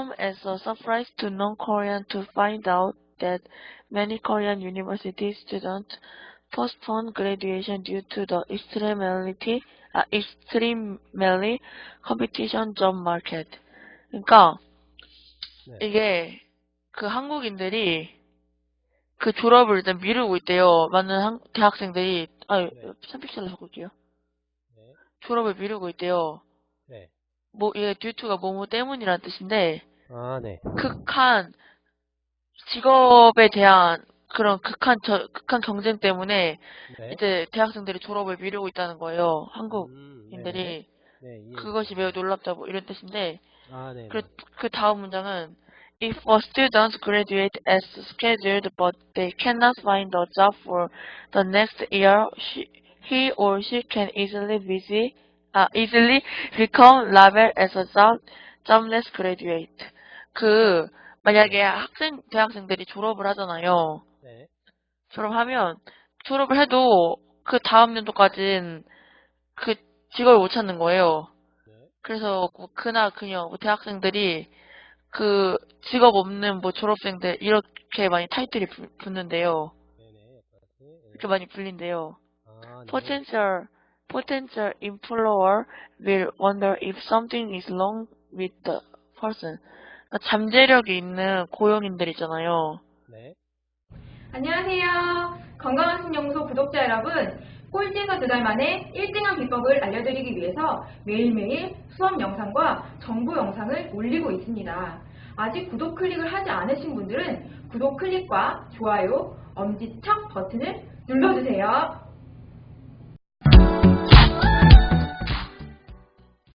come as a surprise to non-Korean to find out that many Korean university students postpone graduation due to the extremely, 아, extremely competition job market. 그러니까 네. 이게 그 한국인들이 그 졸업을 일단 미루고 있대요. 많은 한- 대학생들이 아, 네. 샴픽셀로 적을게요. 네. 졸업을 미루고 있대요. 네. 뭐 이게 듀투가 뭐뭐 때문이라는 뜻인데 아, 네. 극한 직업에 대한 그런 극한 저, 극한 경쟁 때문에 네. 이제 대학생들이 졸업을 미루고 있다는 거예요. 음, 한국인들이 네, 네, 이해. 그것이 매우 놀랍다고 이런 뜻인데 아, 네. 그, 그 다음 문장은 If a student graduate as scheduled but they cannot find a job for the next year, she, he or she can easily busy, 아, easily become labeled as a job, jobless graduate. 그 만약에 학생 대학생들이 졸업을 하잖아요. 네. 졸업하면 졸업을 해도 그 다음 연도까지는 그 직업을 못 찾는 거예요. 네. 그래서 뭐 그나 그녀 뭐 대학생들이 그 직업 없는 뭐 졸업생들 이렇게 많이 타이틀이 부- 붙는데요. 네네. 이렇게 많이 불린대요. 아, 네. Potential potential employer will wonder if something is wrong with the person. 잠재력이 있는 고용인들 있잖아요. 네. 안녕하세요. 건강한 신연구소 구독자 여러분. 꼴찌에서 두 달 만에 1등한 비법을 알려드리기 위해서 매일매일 수업 영상과 정보 영상을 올리고 있습니다. 아직 구독 클릭을 하지 않으신 분들은 구독 클릭과 좋아요, 엄지척 버튼을 눌러주세요.